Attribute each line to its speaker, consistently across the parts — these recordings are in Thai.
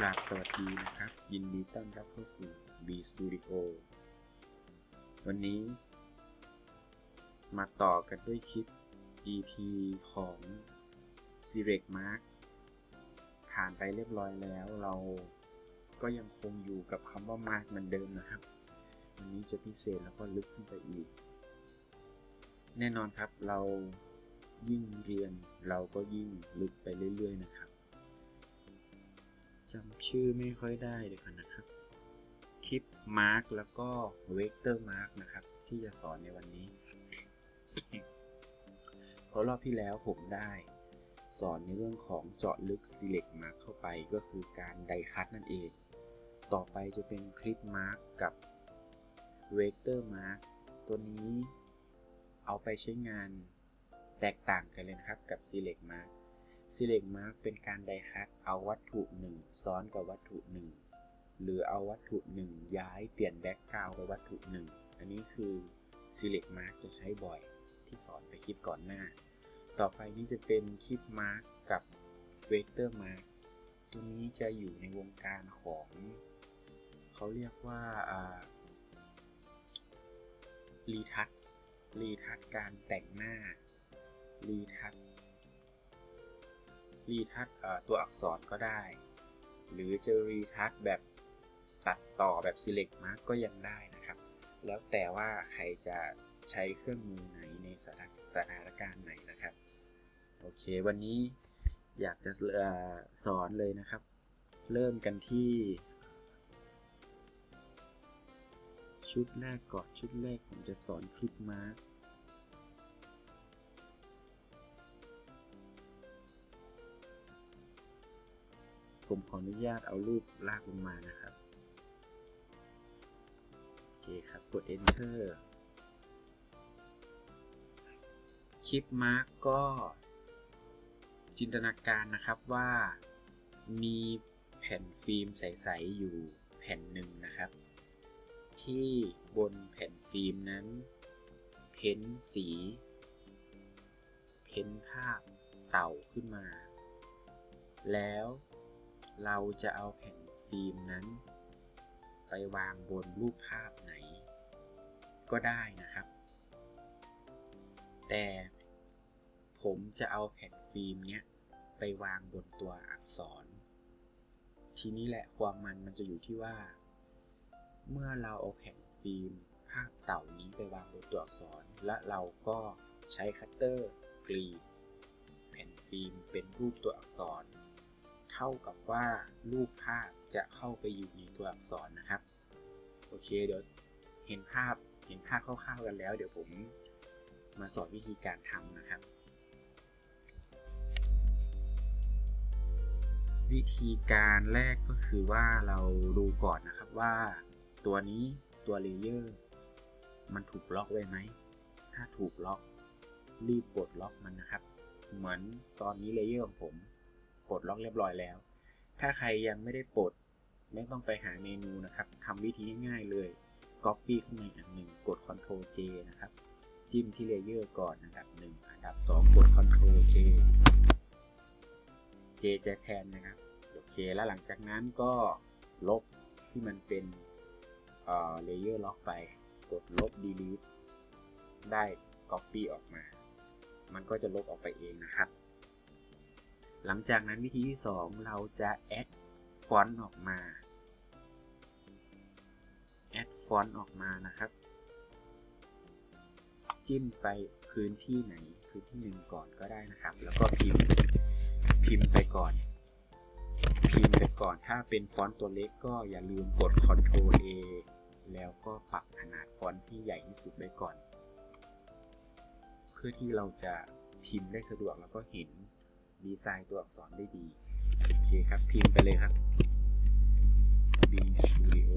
Speaker 1: กราบสวัสดีนะครับ ยินดีต้อนรับเข้าสู่ B Studio วันนี้ มาต่อกันด้วยคลิป EP ของ s e r e c Mark ผ่านไปเรียบร้อยแล้วเราก็ยังคงอยู่กับคำว่า Mark เหมือนเดิมนะครับ วันนี้จะพิเศษแล้วก็ลึกขึ้นไปอีก แน่นอนครับเรายิ่งเรียนเราก็ยิ่งลึกไปเรื่อยๆนะครับ จำชื่อไม่ค่อยได้เลยกันนะครับ clip mask แล้วก็ vector mask นะครับ ที่จะสอนในวันนี้เพราะรอบที่แล้วผมได้สอนในเรื่องของเจาะลึก select mask เข้าไปก็คือการไดคัตนั่นเอง ต่อไปจะเป็น clip mask กับ vector maskตัวนี้เอาไปใช้งานแตกต่างกันเลยนะครับกับ select mark select mark เป็นการไดคัตเอาวัตถุหนึ่งซ้อนกับวัตถุหนึ่งหรือเอาวัตถุหนึ่งย้ายเปลี่ยนแบ็กกราวกับวัตถุหนึ่งอันนี้คือ select mark จะใช้บ่อยที่สอนไปคลิปก่อนหน้า ต่อไปนี้จะเป็นคลิป mark กับ vector mark ตัวนี้จะอยู่ในวงการของ เขาเรียกว่ารีทัชรีทัชการแต่งหน้ารีทัช รีทัชตัวอักษรก็ได้ หรือจะรีทัชแบบตัดต่อแบบ select mark ก็ยังได้นะครับ แล้วแต่ว่าใครจะใช้เครื่องมือไหนในสถานสถานการณ์ไหนนะครับ โอเค วันนี้อยากจะสอนเลยนะครับ เริ่มกันที่ ชุดแรกก่อนชุดแรกผมจะสอนคลิปมาร์ ผมขออนุญาตเอารูปลากลงมานะครับ โอเคครับ กด enter คลิปมาร์กก็จินตนาการนะครับว่ามีแผ่นฟิล์มใส ๆ อยู่แผ่นหนึ่งนะครับ ที่บนแผ่นฟิล์มนั้น เพ้นสี เพ้นภาพเต่าขึ้นมา แล้ว เราจะเอาแผ่นฟิล์มนั้น ไปวางบนรูปภาพไหน ก็ได้นะครับ แต่ผมจะเอาแผ่นฟิล์มเนี้ยไปวางบนตัวอักษร ทีนี้แหละความมันมันจะอยู่ที่ว่า เมื่อเราเอาแผ่นฟิล์มภาพเต่านี้ไปวางบนตัวอักษร และเราก็ใช้คัตเตอร์กรีดแผ่นฟิล์มเป็นรูปตัวอักษร เท่ากับว่ารูปภาพจะเข้าไปอยู่ในตัวอักษรนะครับ โอเคเดี๋ยวเห็นภาพเห็นภาพคร่าวๆกันแล้ว เดี๋ยวผมมาสอนวิธีการทำนะครับ วิธีการแรกก็คือว่าเราดูก่อนนะครับว่า ตัวนี้ตัว layer มันถูกล็อกไว้ไหม ถ้าถูกล็อกรีบปลดล็อกมันนะครับ เหมือนตอนนี้ layer ของผม ปลดล็อกเรียบร้อยแล้ว ถ้าใครยังไม่ได้ปลด ไม่ต้องไปหาเมนูนะครับทำวิธีง่ายๆเลย Copy ขึ้นมาอันหนึ่งกด Ctrl J นะครับ จิ้มที่ layer ก่อนอันดับ1อันดับ2กด Ctrl J J จะแทนนะครับโอเคแล้วหลังจากนั้นก็ลบที่มันเป็น layer ล็อกไป กดลบ delete ได้ copy ออกมา มันก็จะลบออกไปเองนะครับ หลังจากนั้นวิธีที่ 2 เราจะ add font ออกมา add font ออกมานะครับ จิ้มไปพื้นที่ไหนพื้นที่หนึ่งก่อนก็ได้นะครับ แล้วก็พิมพ์พิมพ์ไปก่อน พิมพ์ไปก่อน ถ้าเป็นฟอนต์ตัวเล็กก็อย่าลืมกด Ctrl A แล้วก็ปรับขนาดฟอนต์ที่ใหญ่ที่สุดไว้ก่อน เพื่อที่เราจะพิมพ์ได้สะดวกแล้วก็เห็น ดีไซน์ตัวอักษรได้ดี โอเคครับ พิมพ์ไปเลยครับ B Studio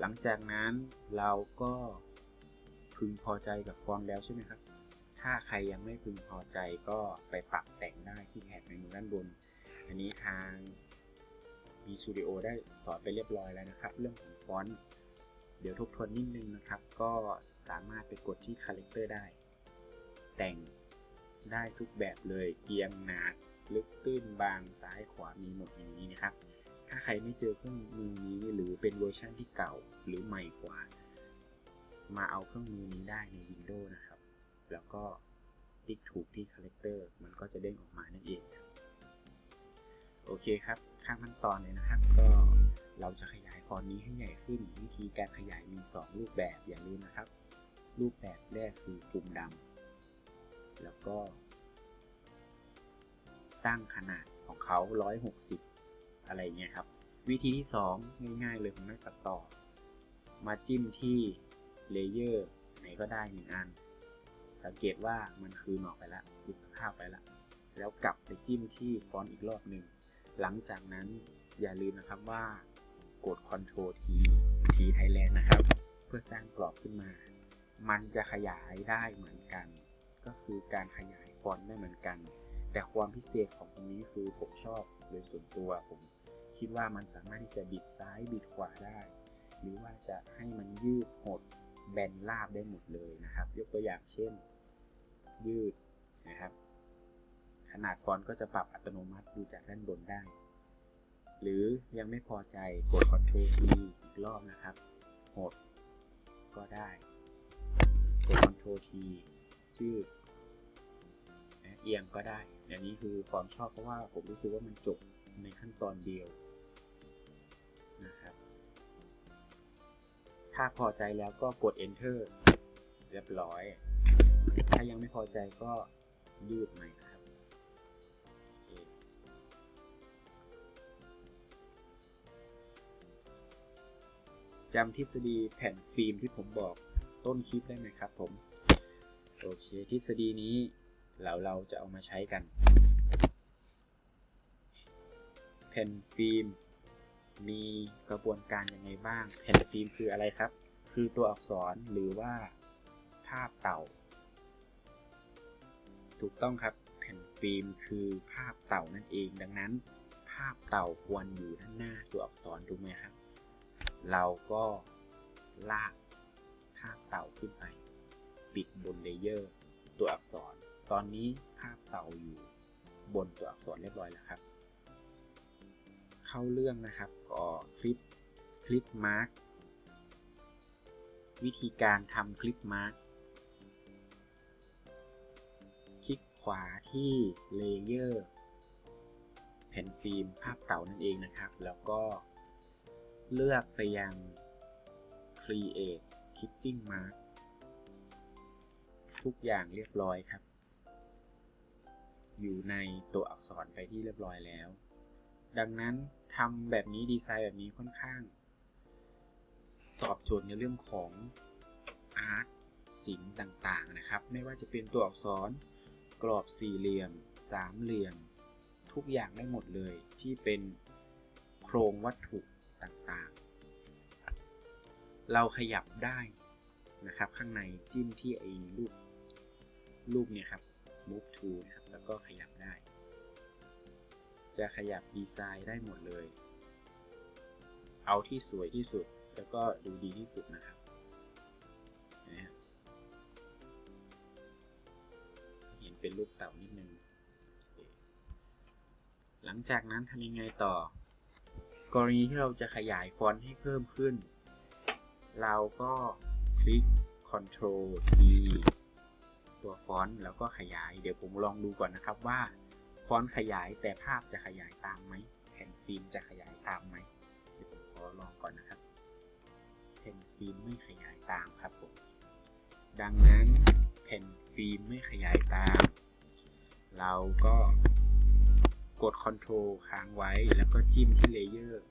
Speaker 1: หลังจากนั้นเราก็พึงพอใจกับฟอนต์แล้วใช่ไหมครับ ถ้าใครยังไม่พึงพอใจก็ไปปรับแต่งได้ที่แถบเมนูด้านบน อันนี้ทาง B Studio ได้สอนไปเรียบร้อยแล้วนะครับ เรื่องของฟอนต์ เดี๋ยวทบทวนนิดนึงนะครับ ก็สามารถไปกดที่ Character ได้ แต่งได้ทุกแบบเลย เอียงหนาลึกตื้นบางซ้ายขวามีหมดอย่างนี้นะครับ ถ้าใครไม่เจอเครื่องมือนี้หรือเป็นเวอร์ชันที่เก่าหรือใหม่กว่า มาเอาเครื่องมือนี้ได้ใน Windows นะครับ แล้วก็ติ๊กถูกที่ Character มันก็จะเด้งออกมานั่นเอง โอเคครับ ข้างขั้นตอนเลยนะครับก็ เราจะขยายฟอนต์นี้ให้ใหญ่ขึ้น วิธีการขยายมี 2 รูปแบบอย่าลืมนะครับ รูปแบบแรกคือปุ่มดำแล้วก็ ตั้งขนาดของเขา 160 อะไรเงี้ยครับ วิธีที่ 2 ง่ายๆเลยของนักตัดต่อ มาจิ้มที่ layer ไหนก็ได้หนึ่งอัน สังเกตว่ามันคืนออกไปแล้วหลุดภาพไปแล้วแล้วกลับไปจิ้มที่ฟอนต์อีกรอบหนึ่งหลังจากนั้นอย่าลืมนะครับว่า กด Ctrl T T Thailand นะครับ เพื่อสร้างกรอบขึ้นมา มันจะขยายได้เหมือนกัน ก็คือการขยายฟอนต์ได้เหมือนกัน แต่ความพิเศษของตรงนี้คือผมชอบโดยส่วนตัวผมคิดว่ามันสามารถที่จะบิดซ้ายบิดขวาได้ หรือว่าจะให้มันยืดหดแบนราบได้หมดเลยนะครับ ยกตัวอย่างเช่น ยืดนะครับ ขนาดฟอนต์ก็จะปรับอัตโนมัติดูจากด้านบนได้ หรือยังไม่พอใจกด Ctrl T อีกรอบนะครับหดก็ได้ กด Ctrl T ยืดนะเอียงก็ได้อย่างนี้คือความชอบเพราะว่าผมรู้สึกว่ามันจบในขั้นตอนเดียวนะครับ ถ้าพอใจแล้วก็กด enter เรียบร้อย ถ้ายังไม่พอใจก็ยืดใหม่ จำทฤษฎีแผ่นฟิล์มที่ผมบอกต้นคลิปได้ไหมครับผม โอเค ทฤษฎีนี้เราเราจะเอามาใช้กัน แผ่นฟิล์มมีกระบวนการยังไงบ้าง แผ่นฟิล์มคืออะไรครับ คือตัวอักษรหรือว่าภาพเต่า ถูกต้องครับ แผ่นฟิล์มคือภาพเต่านั่นเอง ดังนั้น ภาพเต่าควรอยู่ด้านหน้าตัวอักษรถูกไหมครับ เราก็ลากภาพเต่าขึ้นไป ปิดบน layer ตัวอักษร ตอนนี้ภาพเต่าอยู่บนตัวอักษรเรียบร้อยแล้วครับ เข้าเรื่องนะครับก็ clip clip mask วิธีการทำ clip maskคลิกขวาที่ layer แผ่นฟิล์มภาพเต่านั่นเองนะครับ แล้วก็ เลือกไปยัง create clipping mask ทุกอย่างเรียบร้อยครับ อยู่ในตัวอักษรไปที่เรียบร้อยแล้ว ดังนั้นทำแบบนี้ดีไซน์แบบนี้ค่อนข้าง ตอบโจทย์ในเรื่องของอาร์ตศิลป์ต่างๆนะครับ ไม่ว่าจะเป็นตัวอักษรกรอบสี่เหลี่ยม สามเหลี่ยม ทุกอย่างได้หมดเลยที่เป็นโครงวัตถุ ต่างๆ เราขยับได้นะครับ ข้างในจิ้มที่ไอ้รูปรูปเนี่ยครับ move to นะครับ แล้วก็ขยับได้ จะขยับดีไซน์ได้หมดเลย เอาที่สวยที่สุด แล้วก็ดูดีที่สุดนะครับเห็นเป็นรูปเต่านิดนึง หลังจากนั้นทำยังไงต่อ กรณีที่เราจะขยายฟอนต์ให้เพิ่มขึ้น เราก็คลิก Ctrl T ตัวฟอนต์แล้วก็ขยาย เดี๋ยวผมลองดูก่อนนะครับว่าฟอนต์ขยายแต่ภาพจะขยายตามไหมแผ่นฟิล์มจะขยายตามไหมเดี๋ยวผมขอลองก่อนนะครับ แผ่นฟิล์มไม่ขยายตามครับผม ดังนั้นแผ่นฟิล์มไม่ขยายตาม เราก็ กด Ctrl ค้างไว้ แล้วก็จิ้มที่เลเยอร์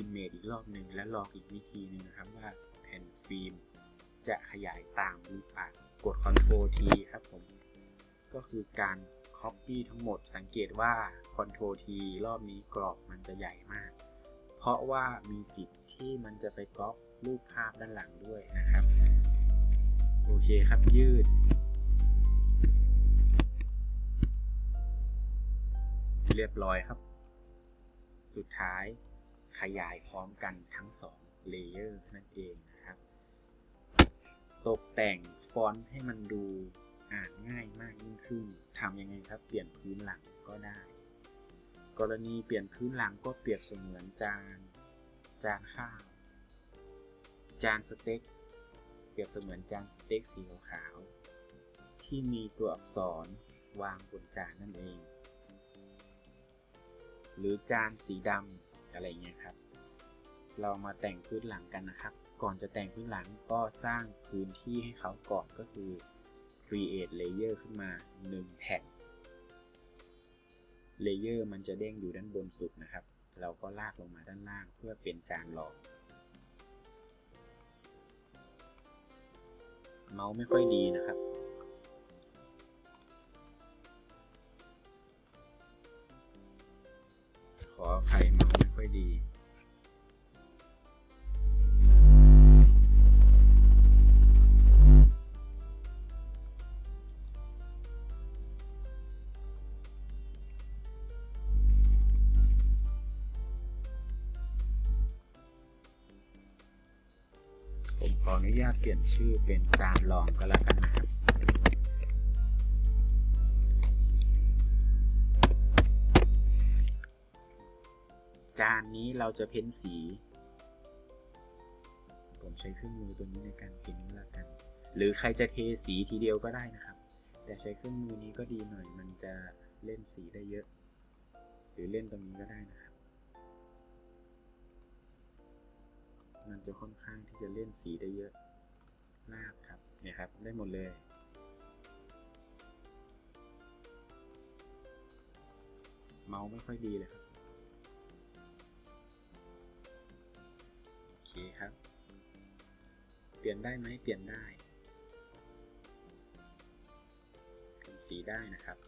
Speaker 1: Image อีกรอบหนึ่งและลองอีกวิธีหนึ่งนะครับว่าแผ่นฟิล์มจะขยายตามหรือเปล่ากด Ctrl T ครับผม ก็คือการ Copy ทั้งหมดสังเกตว่า Ctrl T รอบนี้กรอบมันจะใหญ่มาก เพราะว่ามีสิทธิ์ที่มันจะไปก๊อปรูปภาพด้านหลังด้วยนะครับ โอเคครับยืด เรียบร้อยครับ สุดท้ายขยายพร้อมกันทั้งสองเลเยอร์นั่นเองนะครับ ตกแต่งฟอนต์ให้มันดูอ่านง่ายมากยิ่งขึ้นทำยังไงครับ เปลี่ยนพื้นหลังก็ได้ กรณีเปลี่ยนพื้นหลังก็เปรียบเสมือนจาน จานข้าว จานสเต็ก เปรียบเสมือนจานสเต็กสีขาว ที่มีตัวอักษรวางบนจานนั่นเอง หรือจานสีดำอะไรเงี้ยครับ เรามาแต่งพื้นหลังกันนะครับ ก่อนจะแต่งพื้นหลังก็สร้างพื้นที่ให้เขาก่อนก็คือ create layer ขึ้นมา 1 แผ่น layer มันจะเด้งอยู่ด้านบนสุดนะครับ เราก็ลากลงมาด้านล่างเพื่อเป็นจานรองเมาส์ไม่ค่อยดีนะครับาตเปลี่ยนชื่อเป็นจานรองก็แล้วกันนะครับจานนี้เราจะเพ้นสี ผมใช้เครื่องมือตัวนี้ในการเพ้นแล้วกัน หรือใครจะเทสีทีเดียวก็ได้นะครับ แต่ใช้เครื่องมือนี้ก็ดีหน่อย มันจะเล่นสีได้เยอะ หรือเล่นตรงนี้ก็ได้นะครับ มันจะค่อนข้างที่จะเล่นสีได้เยอะ ลากครับเนี่ยครับได้หมดเลย เมาส์ไม่ค่อยดีเลยครับ โอเคครับ เปลี่ยนได้ไหมเปลี่ยนได้เปลี่ยนสีได้นะครับ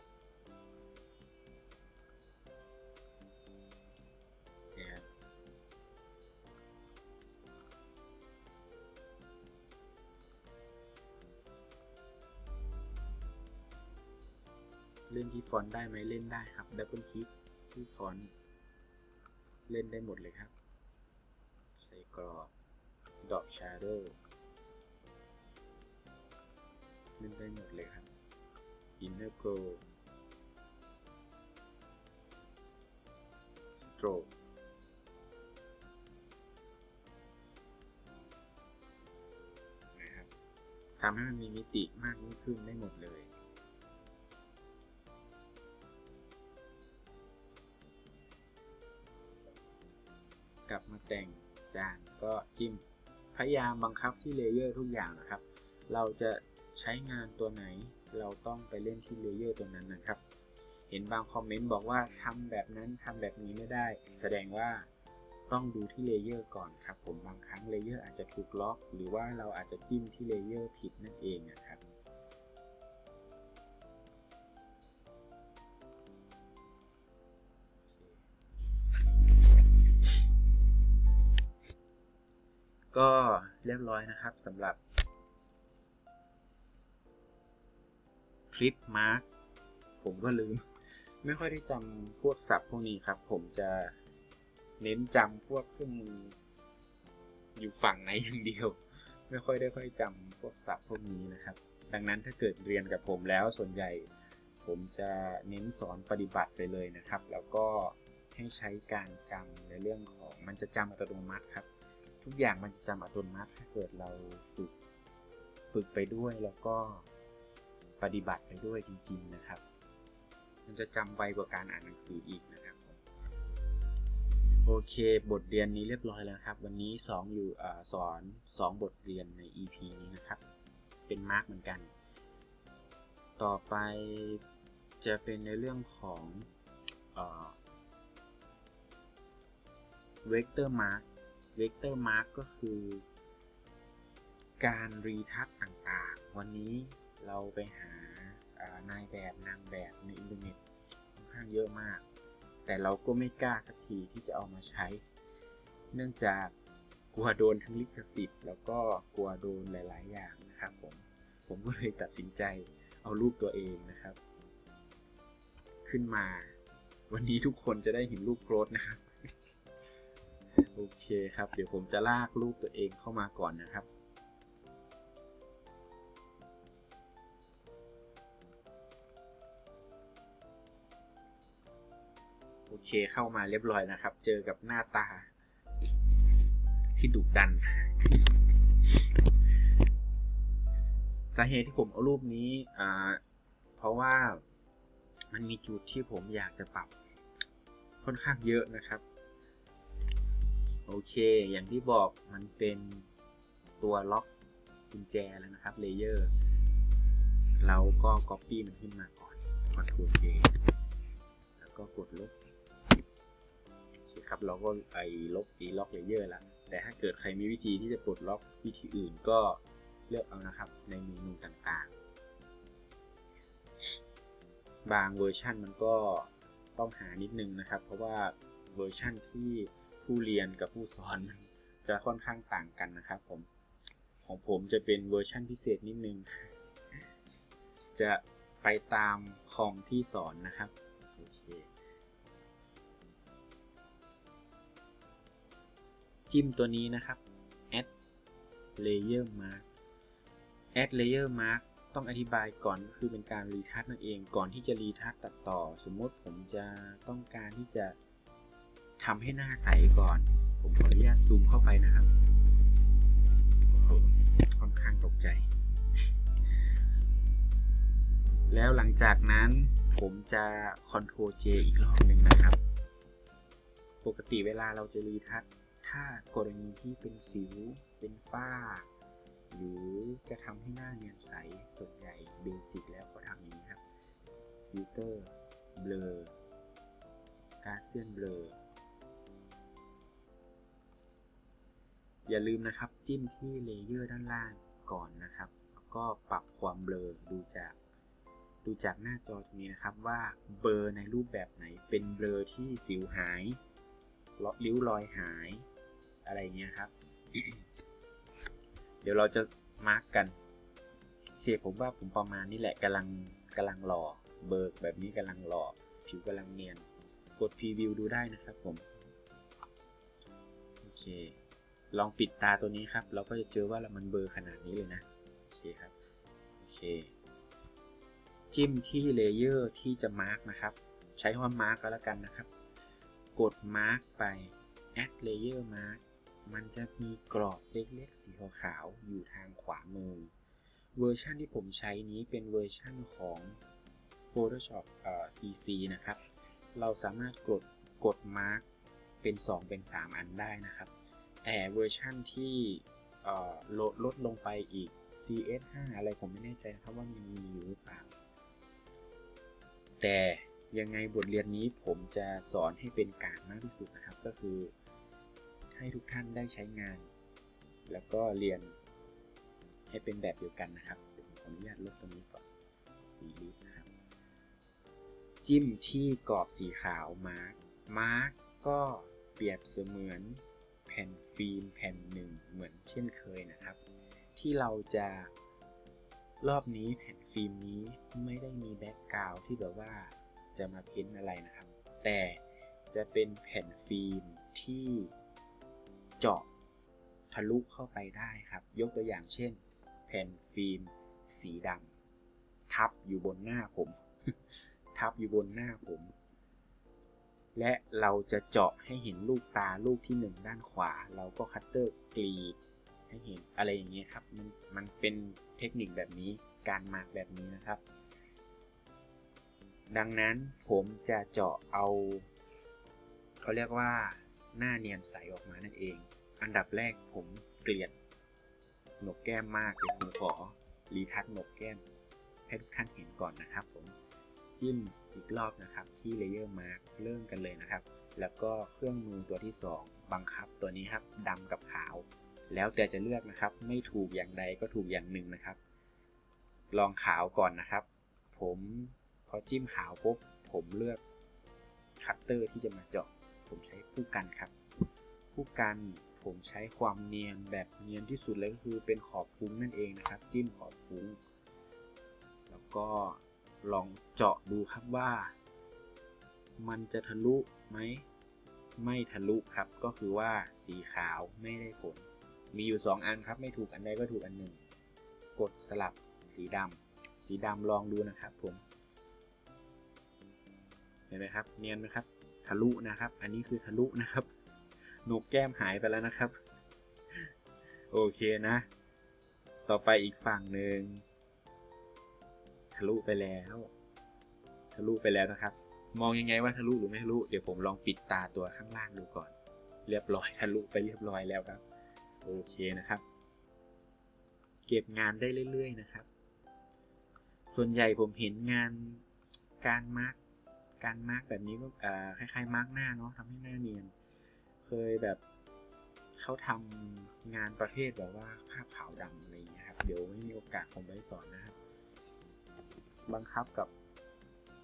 Speaker 1: เล่นที่ฟอนต์ได้ไหมเล่นได้ครับ double click ที่ฟอนต์เล่นได้หมดเลยครับ ใส่กรอบ drop shadow เล่นได้หมดเลยครับ inner glow stroke นะครับทำให้มันมีมิติมากยิ่งขึ้นได้หมดเลย แต่อาจารย์ก็จะพยายามบังคับที่ layer ทุกอย่างนะครับ เราจะใช้งานตัวไหน เราต้องไปเล่นที่ layer ตัวนั้นนะครับ เห็นบางคอมเมนต์บอกว่าทำแบบนั้นทำแบบนี้ไม่ได้ แสดงว่าต้องดูที่ layer ก่อนครับผมบางครั้ง layer อาจจะถูกล็อก หรือว่าเราอาจจะจิ้มที่ layer ผิดนั่นเองนะครับ ก็เรียบร้อยนะครับสำหรับคลิปมาร์กผมก็ลืม ไม่ค่อยได้จำพวกศัพท์พวกนี้ครับ ผมจะเน้นจำพวกเครื่องมืออยู่ฝั่งไหนอย่างเดียว ไม่ค่อยได้ค่อยจำพวกศัพท์พวกนี้นะครับ ดังนั้นถ้าเกิดเรียนกับผมแล้วส่วนใหญ่ ผมจะเน้นสอนปฏิบัติไปเลยนะครับ แล้วก็ให้ใช้การจำในเรื่องของมันจะจำอัตโนมัติครับ ทุกอย่างมันจะจำอัตโนมัติถ้าเกิดเราฝึกฝึกไปด้วยแล้วก็ปฏิบัติไปด้วยจริง ๆนะครับ มันจะจำไวกว่าการอ่านหนังสืออีกนะครับโอเค บทเรียนนี้เรียบร้อยแล้วครับ วันนี้สอนอยู่อสอน 2 บทเรียนใน EP นี้นะครับ เป็นมาร์กเหมือนกัน ต่อไปจะเป็นในเรื่องของ vector mask vector mask ก็คือ การ retouch ต่างๆ วันนี้เราไปหานายแบบนางแบบในอินเทอร์เน็ตค่อนข้างเยอะมาก แต่เราก็ไม่กล้าสักทีที่จะเอามาใช้ เนื่องจากกลัวโดนทั้งลิขสิทธิ์แล้วก็กลัวโดนหลาย ๆ อย่างนะครับผม ผมก็เลยตัดสินใจเอารูปตัวเองนะครับ ขึ้นมา วันนี้ทุกคนจะได้เห็นรูปโกรธนะครับ โอเคครับ เดี๋ยวผมจะลากรูปตัวเองเข้ามาก่อนนะครับ โอเคเข้ามาเรียบร้อยนะครับ เจอกับหน้าตา ที่ดุดัน สาเหตุที่ผมเอารูปนี้เพราะว่ามันมีจุดที่ผมอยากจะปรับค่อนข้างเยอะนะครับ โอเค อย่างที่บอกมันเป็นตัวล็อกกุญแจแล้วนะครับเลเยอร์เราก็ Copy มันขึ้นมาก่อน Ctrl J แล้วก็กดลบครับเราก็ไอ้ลบอีล็อก layer ละแต่ถ้าเกิดใครมีวิธีที่จะปลดล็อกวิธีอื่นก็เลือกเอานะครับในเมนูต่างๆ บางเวอร์ชันมันก็ต้องหานิดนึงนะครับ เพราะว่าเวอร์ชันที่ ผู้เรียนกับผู้สอนจะค่อนข้างต่างกันนะครับผม ของผมจะเป็นเวอร์ชันพิเศษนิดนึง จะไปตามคอมที่สอนนะครับโอเคจิ้มตัวนี้นะครับ add layer mark add layer mark ต้องอธิบายก่อนก็คือเป็นการรีทัชนั่นเองก่อนที่จะรีทัชตัดต่อ สมมติผมจะต้องการที่จะ ทำให้หน้าใสก่อน ผมขออนุญาตซูมเข้าไปนะครับโอ้โหค่อนข้างตกใจ แล้วหลังจากนั้นผมจะ Ctrl J อีกรอบหนึ่งนะครับ ปกติเวลาเราจะ retouch ถ้ากรณีที่เป็นสิว เป็นฝ้า หรือจะทำให้หน้าเนียนใส ส่วนใหญ่เบสิกแล้วก็ทำอย่างนี้ครับ filter blur Gaussian blur อย่าลืมนะครับ จิ้มที่ layer ด้านล่างก่อนนะครับ แล้วก็ปรับความเบลอดูจาก ดูจากหน้าจอตรงนี้นะครับว่าเบลอในรูปแบบไหนเป็นเบลอที่สิวหายริ้วรอยหายอะไรเงี้ยครับ เดี๋ยวเราจะมาร์กกันเสียผมว่าผมประมาณนี้แหละกำลังกำลังหล่อเบิกแบบนี้กำลังหล่อผิวกำลังเนียน กดพรีวิวดูได้นะครับผม โอเค ลองปิดตาตัวนี้ครับ เราก็จะเจอว่ามันเบลอขนาดนี้เลยนะ โอเคครับ โอเค จิ้มที่ layer ที่จะมาร์กนะครับ ใช้คำว่ามาร์กก็แล้วกันนะครับ กดมาร์กไป add layer mask มันจะมีกรอบเล็กๆ สีขาวๆอยู่ทางขวามือ เวอร์ชันที่ผมใช้นี้เป็นเวอร์ชันของ Photoshop เอ่อ CC นะครับ เราสามารถกดกด mark เป็น 2 เป็น 3 อันได้นะครับ แต่เวอร์ชันที่ลดลดลงไปอีก CS5 อะไรผมไม่แน่ใจครับว่ามันมีอยู่หรือเปล่า แต่ยังไงบทเรียนนี้ผมจะสอนให้เป็นกลางมากที่สุดนะครับ ก็คือให้ทุกท่านได้ใช้งาน แล้วก็เรียนให้เป็นแบบเดียวกันนะครับผมขออนุญาตลบตรงนี้ก่อน delete นะครับ จิ้มที่กรอบสีขาว mask mask ก็เปรียบเสมือน แผ่นฟิล์มแผ่นหนึ่งเหมือนเช่นเคยนะครับ ที่เราจะรอบนี้แผ่นฟิล์มนี้ไม่ได้มี background ที่แบบว่าจะมา paint อะไรนะครับ แต่จะเป็นแผ่นฟิล์มที่เจาะทะลุเข้าไปได้ครับ ยกตัวอย่างเช่น แผ่นฟิล์มสีดำทับอยู่บนหน้าผม ทับอยู่บนหน้าผม และเราจะเจาะให้เห็นลูกตาลูกที่หนึ่งด้านขวา เราก็คัตเตอร์กรีดให้เห็นอะไรอย่างเงี้ยครับมันมันเป็นเทคนิคแบบนี้การมาร์กแบบนี้นะครับ ดังนั้นผมจะเจาะเอาเขาเรียกว่าหน้าเนียนใสออกมานั่นเอง อันดับแรกผมเกลียดหนกแก้มมากเลยผมขอรีทัชหนกแก้มให้ทุกท่านเห็นก่อนนะครับผม จิ้มอีกรอบนะครับที่ Layer Mark เริ่มกันเลยนะครับ แล้วก็เครื่องมือตัวที่ 2 บังคับตัวนี้ครับดำกับขาว แล้วแต่จะเลือกนะครับ ไม่ถูกอย่างใดก็ถูกอย่างหนึ่งนะครับ ลองขาวก่อนนะครับ ผมพอจิ้มขาวปุ๊บผมเลือกคัตเตอร์ที่จะมาเจาะ ผมใช้ผู้กันครับ ผู้กันผมใช้ความเนียนแบบเนียนที่สุดเลยก็คือเป็นขอบฟุ้งนั่นเองนะครับ จิ้มขอบฟุ้ง แล้วก็ ลองเจาะดูครับว่า มันจะทะลุไหม ไม่ทะลุครับ ก็คือว่าสีขาวไม่ได้ผล มีอยู่ 2 อันครับ ไม่ถูกอันใดก็ถูกอันหนึ่ง กดสลับสีดำ สีดำลองดูนะครับผม เห็นไหมครับ เนียนไหมครับ ทะลุนะครับ อันนี้คือทะลุนะครับหนกแก้มหายไปแล้วนะครับ โอเคนะ ต่อไปอีกฝั่งหนึ่งะลุไปแล้ว ทะลุไปแล้วนะครับ มองยังไงว่าทะลุหรือไม่ทะลุเดี๋ยวผมลองปิดตาตัวข้างล่างดูก่อน เรียบร้อยทะลุไปเรียบร้อยแล้วครับโอเคนะครับ เก็บงานได้เรื่อย ๆ นะครับ ส่วนใหญ่ผมเห็นงานการมาร์กการมาร์กแบบนี้ก็คล้ายๆมาร์กหน้าเนาะทำให้หน้าเนียน เคยแบบเขาทำงานประเภทแบบว่าภาพขาวดำอะไรอย่างเงี้ยครับ เดี๋ยวไม่มีโอกาสผมไปสอนนะครับ บังคับกับ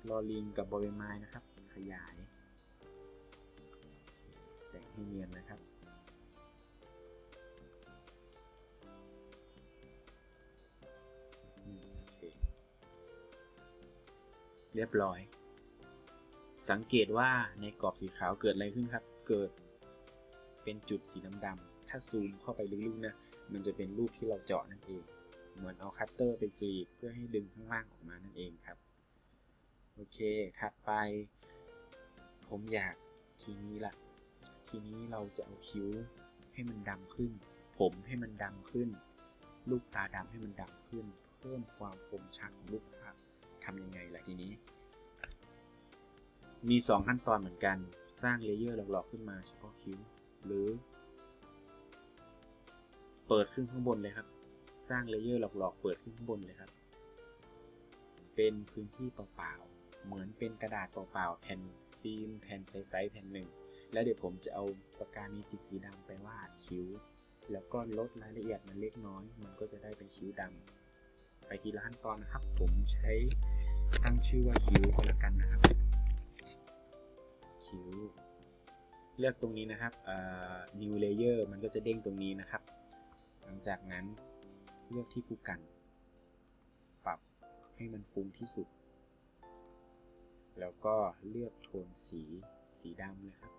Speaker 1: ลอลิงกับบอใบไม้นะครับ ขยาย แต่งให้เนียนนะครับเคเรียบร้อย สังเกตว่าในกรอบสีขาวเกิดอะไรขึ้นครับ เกิดเป็นจุดสีดำๆถ้าซูมเข้าไปลึกๆนะ มันจะเป็นรูปที่เราเจาะนั่นเอง เหมือนเอาคัตเตอร์ไปกรีดเพื่อให้ดึงข้างล่างออกมานั่นเองครับ โอเคถัดไป ผมอยากทีนี้ละทีนี้เราจะเอาคิ้วให้มันดำขึ้น ผมให้มันดำขึ้น ลูกตาดำให้มันดำขึ้น เพิ่มความคมชัดของรูปภาพทำยังไงล่ะทีนี้ มี 2 ขั้นตอนเหมือนกัน สร้าง layer หลอกๆขึ้นมาเฉพาะคิ้ว หรือ เปิดขึ้นข้างบนเลยครับ สร้าง layer หลอกๆ เปิดขึ้นข้างบนเลยครับ เป็นพื้นที่เปล่าๆ เหมือนเป็นกระดาษเปล่าๆ แผ่นฟิล์มแผ่นใสๆแผ่นหนึ่ง แล้วเดี๋ยวผมจะเอาปากกาเมจิกสีดำไปวาดคิ้ว แล้วก็ลดรายละเอียดมันเล็กน้อย มันก็จะได้เป็นคิ้วดำ ไปทีละขั้นตอนนะครับ ผมใช้ตั้งชื่อว่าคิ้วก็แล้วกันนะครับ คิ้ว เลือกตรงนี้นะครับ new layer มันก็จะเด้งตรงนี้นะครับ หลังจากนั้น เลือกที่ผู้กัน ปรับให้มันฟุ้งที่สุด แล้วก็เลือกโทนสีสีดำเลยครับ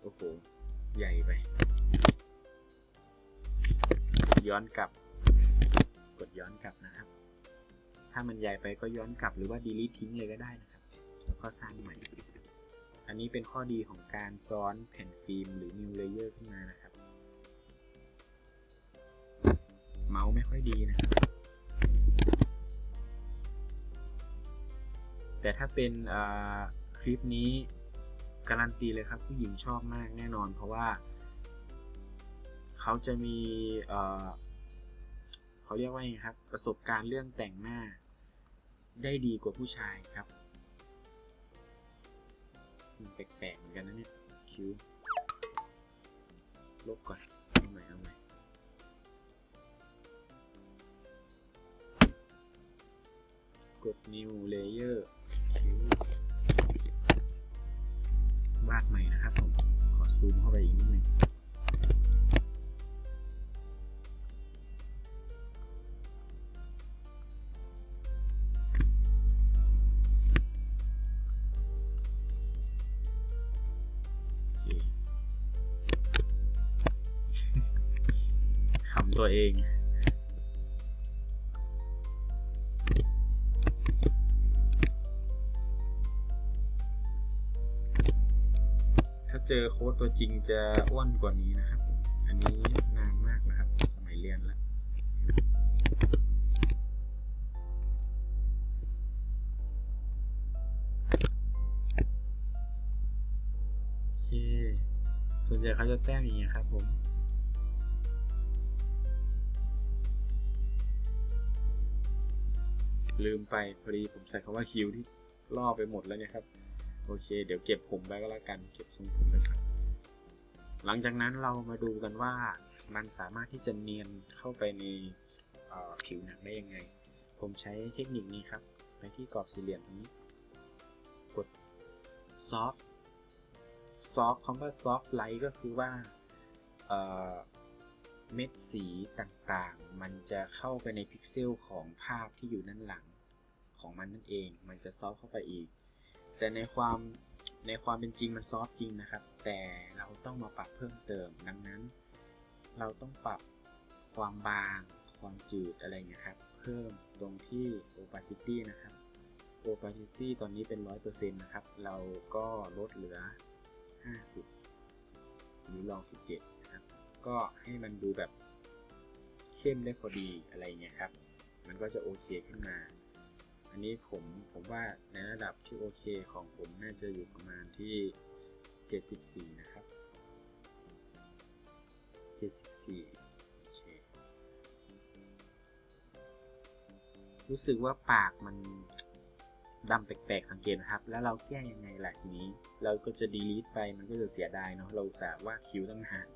Speaker 1: โอ้โห ใหญ่ไป ย้อนกลับ กดย้อนกลับนะครับ ถ้ามันใหญ่ไปก็ย้อนกลับหรือว่า delete ทิ้งเลยก็ได้นะครับ แล้วก็สร้างใหม่ อันนี้เป็นข้อดีของการซ้อนแผ่นฟิล์มหรือ new layer ขึ้นมานะครับ เมาส์ไม่ค่อยดีนะครับ แต่ถ้าเป็นคลิปนี้การันตีเลยครับผู้หญิงชอบมากแน่นอน เพราะว่า เขาจะมีเเขาเรียกว่าไงครับ ประสบการณ์เรื่องแต่งหน้าได้ดีกว่าผู้ชายครับ มันแปลกๆเหมือนกันนะเนี่ย คิ้ว ลบก่อน เอาใหม่เอาใหม่กด new layer คิ้ว วาดใหม่นะครับผม ขอซูมเข้าไปอีกนิดนึง ตัวเองถ้าเจอโค้ดตัวจริงจะอ้วนกว่านี้นะครับ อันนี้นานมากนะครับ สมัยเรียนแล้ว โอเค ส่วนใหญ่เขาจะแต้มอย่างเงี้ครับผม ลืมไปพอดีผมใส่คำว่าคิวที่ล่อไปหมดแล้วเนี่ยครับ โอเค เดี๋ยวเก็บผมไว้ก็แล้วกันเก็บทรงผมไว้ก่อนหลังจากนั้นเรามาดูกันว่ามันสามารถที่จะเนียนเข้าไปในผิวหนังได้ยังไง ผมใช้เทคนิคนี้ครับ ไปที่กรอบสี่เหลี่ยมตรงนี้ กด soft soft คำว่า soft light ก็คือว่าเเม็ดสีต่างๆ มันจะเข้าไปในพิกเซลของภาพที่อยู่ด้านหลัง ของมันนั่นเอง มันจะซอฟเข้าไปอีก แต่ในความในความเป็นจริงมันซอฟจริงนะครับ แต่เราต้องมาปรับเพิ่มเติม ดังนั้น เราต้องปรับความบาง ความจืดอะไรเงี้ยครับ เพิ่มตรงที่ opacity นะครับ opacity ตอนนี้เป็น 100%นะครับ เราก็ลดเหลือ 50 หรือลอง 17 นะครับ ก็ให้มันดูแบบเข้มได้พอดีอะไรเงี้ยครับ มันก็จะโอเคขึ้นมา อันนี้ผมผมว่าในระดับที่โอเคของผมน่าจะอยู่ประมาณที่ 74 นะครับ 74 โอเค รู้สึกว่าปากมันดำแปลกๆสังเกตนะครับ แล้วเราแก้ยังไงหล่ะทีนี้ เราก็จะดีลีทไปมันก็จะเสียดายเนาะ เราสาว่าดคิ้วตั้งหาก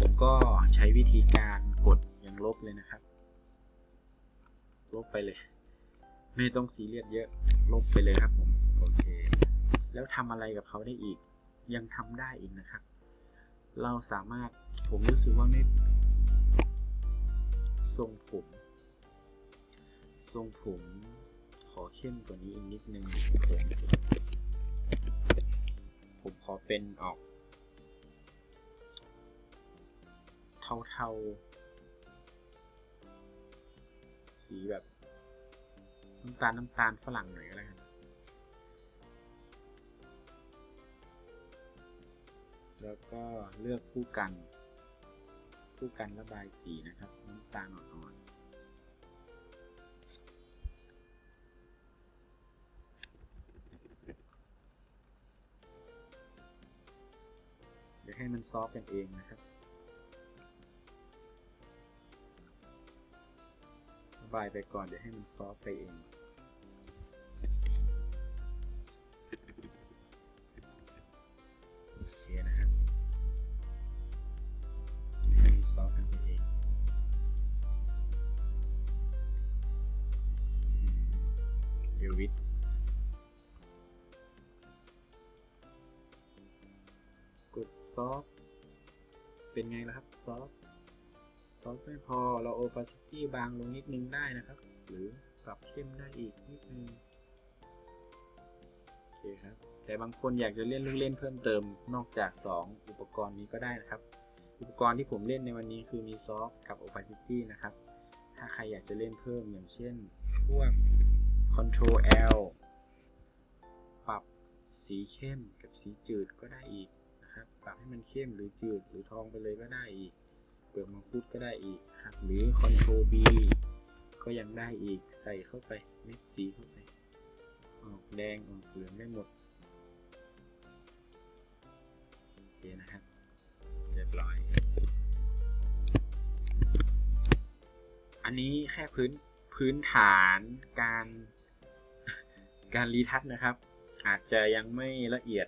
Speaker 1: ผมก็ใช้วิธีการกดย่างลบเลยนะครับ ลบไปเลย ไม่ต้องซีเรียสเยอะ ลบไปเลยครับผม โอเค แล้วทำอะไรกับเขาได้อีก ยังทำได้อีกนะครับ เราสามารถ ผมรู้สึกว่าไม่ ทรงผม ทรงผม ขอเข้มกว่านี้อีกนิดนึง ผมผมขอเป็นออก เทาๆ สีแบบ น้ำตาลน้ำตาลฝรั่งหน่อยก็แล้วกันแล้วก็เลือกผู้กันผู้กันระบายสีนะครับน้ำตาลอ่อนๆเดี๋ยวให้มันซอฟกันเองนะครับระบายไปก่อนเดี๋ยวให้มันซอฟไปเอง opacity บางลงนิดนึงได้นะครับ หรือปรับเข้มได้อีกนิดนึงโอเคครับ แต่บางคนอยากจะเล่นลูกเล่นเพิ่มเติมนอกจาก 2 อุปกรณ์นี้ก็ได้นะครับ อุปกรณ์ที่ผมเล่นในวันนี้คือมี Soft กับ Opacity นะครับ ถ้าใครอยากจะเล่นเพิ่มอย่างเช่น พวก Control L ปรับสีเข้มกับสีจืดก็ได้อีกนะครับ ปรับให้มันเข้มหรือจืดหรือทองไปเลยก็ได้อีก ลือกมังคุดก็ได้อีกครับหรือ Ctrl B ก็ยังได้อีกใส่เข้าไปเม็ดสีเข้าไปออกแดงออกเหลืองได้หมดโอเคนะครับเรียบร้อย อันนี้แค่พื้นพื้นฐานการการรีทัชนะครับ อาจจะยังไม่ละเอียด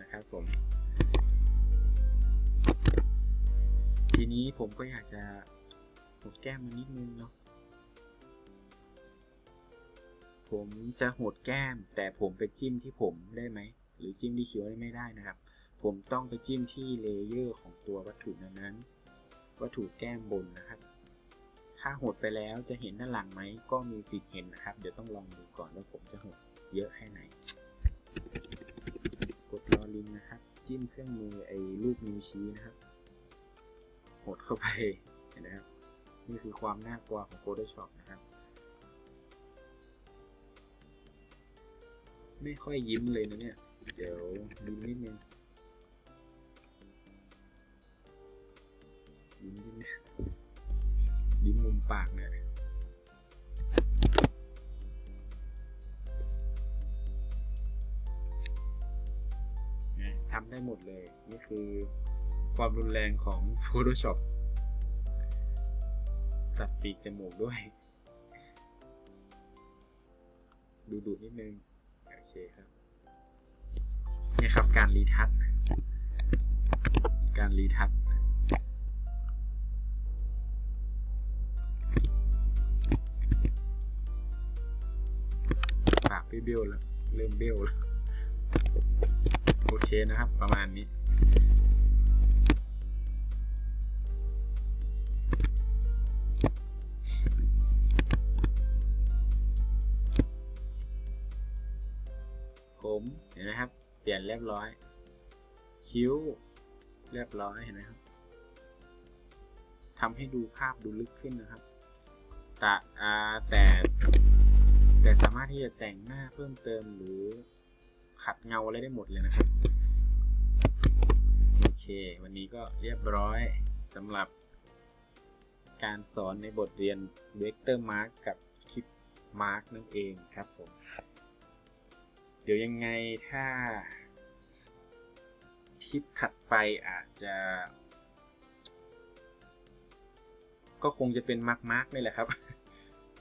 Speaker 1: นะครับผม ทีนี้ผมก็อยากจะหดแก้มมันนิดนึงเนาะ ผมจะหดแก้ม แต่ผมไปจิ้มที่ผมได้ไหม หรือจิ้มที่คิ้วได้ไม่ได้นะครับ ผมต้องไปจิ้มที่เลเยอร์ของตัววัตถุนั้นๆวัตถุแก้มบนนะครับ ถ้าหดไปแล้วจะเห็นด้านหลังไหม ก็มีสิทธิ์เห็นนะครับ เดี๋ยวต้องลองดูก่อนว่าผมจะหดเยอะแค่ไหน กดรอลิงนะครับ จิ้มเครื่องมือไอ้รูปนิ้วชี้นะครับ หดเข้าไปเห็นไหมครับนี่คือความน่ากลัวของ Photoshop นะครับ ไม่ค่อยยิ้มเลยนะเนี่ย เดี๋ยวยิ้มนิดนึงยิ้มนิดนึงยิ้มมุมปากเนี่ยทำได้หมดเลย นี่คือ ความรุนแรงของ Photoshop ตัดปีกจมูกด้วย ดูดูนิดนึง โอเคครับ นี่ครับการรีทัชการรีทัชปากเบี้ยวแล้ว เริ่มเบี้ยวแล้ว โอเคนะครับ ประมาณนี้ ผมเห็นไหมครับ เปลี่ยนเรียบร้อย คิ้ว เรียบร้อยเห็นไหมครับทำให้ดูภาพดูลึกขึ้นนะครับแต่แต่แต่สามารถที่จะแต่งหน้าเพิ่มเติมหรือขัดเงาอะไรได้หมดเลยนะครับ โอเค วันนี้ก็เรียบร้อยสำหรับการสอนในบทเรียน Vector Mark กับคลิป Mark นั่นเองครับผม ดี๋ยวยังไงถ้าคลิปถัดไปอาจจะ ก็คงจะเป็น Mark Mark นี่แหละครับ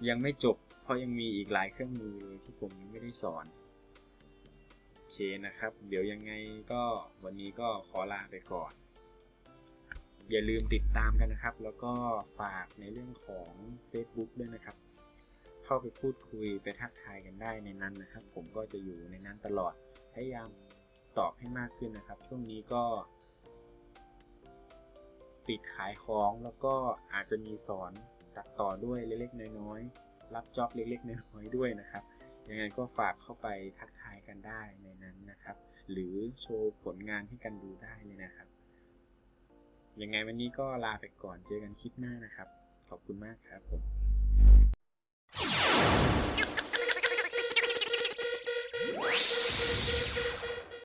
Speaker 1: ยังไม่จบ เพราะยังมีอีกหลายเครื่องมือเลยที่ผมยังไม่ได้สอนโอเคนะครับ เดี๋ยวยังไงก็วันนี้ก็ขอลาไปก่อน อย่าลืมติดตามกันนะครับ แล้วก็ฝากในเรื่องของ Facebook ด้วยนะครับ เข้าไปพูดคุยไปทักทายกันได้ในนั้นนะครับ ผมก็จะอยู่ในนั้นตลอด พยายามตอบให้มากขึ้นนะครับ ช่วงนี้ก็ติดขายของแล้วก็อาจจะมีสอนตัดต่อด้วยเล็กๆน้อยๆรับจ็อบเล็กๆน้อยๆด้วยนะครับยังไงก็ฝากเข้าไปทักทายกันได้ในนั้นนะครับ หรือโชว์ผลงานให้กันดูได้เลยนะครับ ยังไงวันนี้ก็ลาไปก่อนเจอกันคลิปหน้านะครับ ขอบคุณมากครับผม you